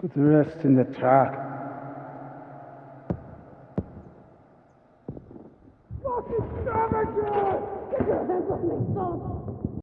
Put the rest in the truck. Fucking savages! Get your hands off me, son!